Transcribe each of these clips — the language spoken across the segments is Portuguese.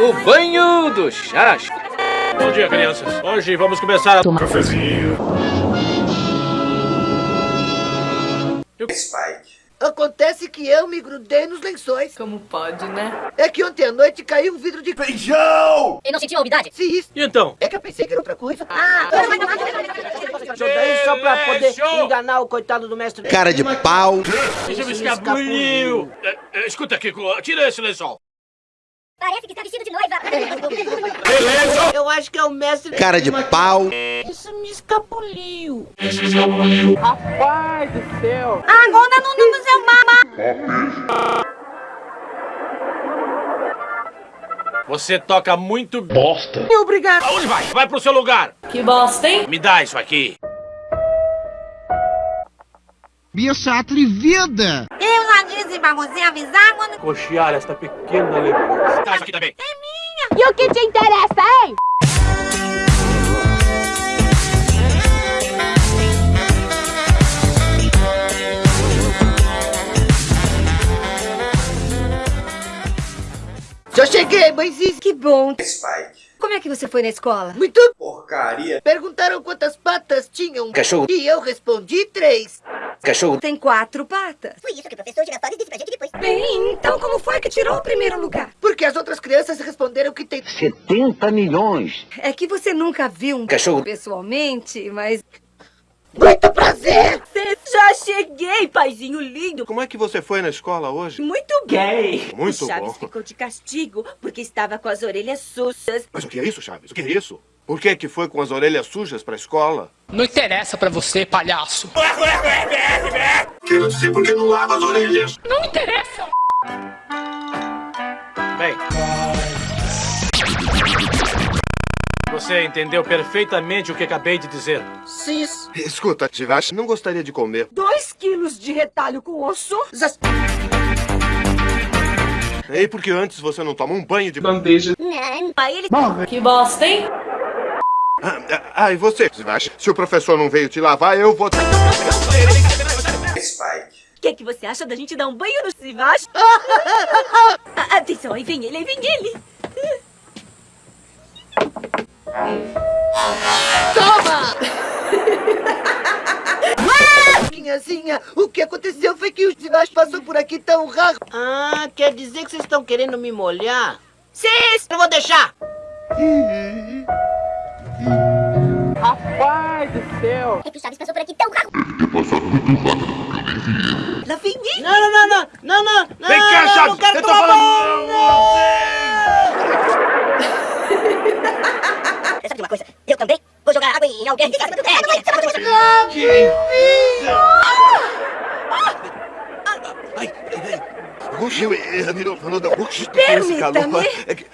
O banho do chasco. Bom dia, crianças. Hoje vamos começar a tomar cafezinho. Spike. Acontece que eu me grudei nos lençóis. Como pode, né? É que ontem à noite caiu um vidro de feijão. E não sentiu a umidade? Sim, isso. E então? É que eu pensei que era outra coisa. Ah! Daí só pra poder enganar o coitado do mestre. Cara de pau. Deixa me escapuliu. É, é, escuta aqui, tira esse lençol. Parece que está vestido de noiva. Beleza. Eu acho que é o mestre... Cara de pau. Isso me escapuliu. Isso me escapuliu. Rapaz do céu. Agora não no seu mama. Você toca muito bosta. Obrigado. Aonde vai? Vai pro seu lugar. Que bosta, hein? Me dá isso aqui. Bicho atrevida. Disse pra você avisar quando... Cochear esta pequena lembrança. Isso aqui também. É minha. E o que te interessa, hein? Já cheguei, mãezinha. Que bom. Spike. Como é que você foi na escola? Muito porcaria. Perguntaram quantas patas tinham. Cachorro. E eu respondi três. Cachorro. Tem quatro patas. Foi isso que o professor Girafales disse pra gente depois. Bem, então como foi que tirou o primeiro lugar? Porque as outras crianças responderam que tem 70 milhões. É que você nunca viu um Cachorro. pessoalmente, mas... Muito prazer! Já cheguei, paizinho lindo. Como é que você foi na escola hoje? Muito gay. Muito o Chaves bom. ficou de castigo porque estava com as orelhas sujas. Mas o que é isso, Chaves? O que é isso? Por que que foi com as orelhas sujas pra escola? Não interessa pra você, palhaço. Quero dizer por que não lava as orelhas. Não interessa. Bem. Você entendeu perfeitamente o que acabei de dizer. Cis. Escuta, Tivash, não gostaria de comer. Dois quilos de retalho com osso. Ei, porque antes você não toma um banho de... Bandeja. Não. Aí ele... Que bosta, hein? Ah, ah, e você? Se o professor não veio te lavar, eu vou... Spike. O que, que você acha da gente dar um banho no Sivage? Ah, Atenção, aí vem ele, aí vem ele. Toma! Minhazinha, o que aconteceu foi que o Sivash passou por aqui tão raro. Ah, quer dizer que vocês estão querendo me molhar? Cis! Não vou deixar! Rapaz do céu! É que o Chaves passou por aqui tão rápido. Lá vem ele. Não, não, não, não, não, não, não, Vem cá, não, Chaves! não quero Eu tô falando... Sabe de uma coisa? Eu também vou jogar água em alguém. Ai, ai, Oxi, eu- eu- eu- falando da- oxi, esse calor. É que-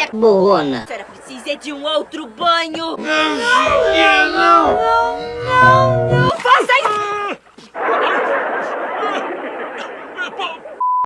Velha borrona. A senhora precisa de um outro banho. Não, não.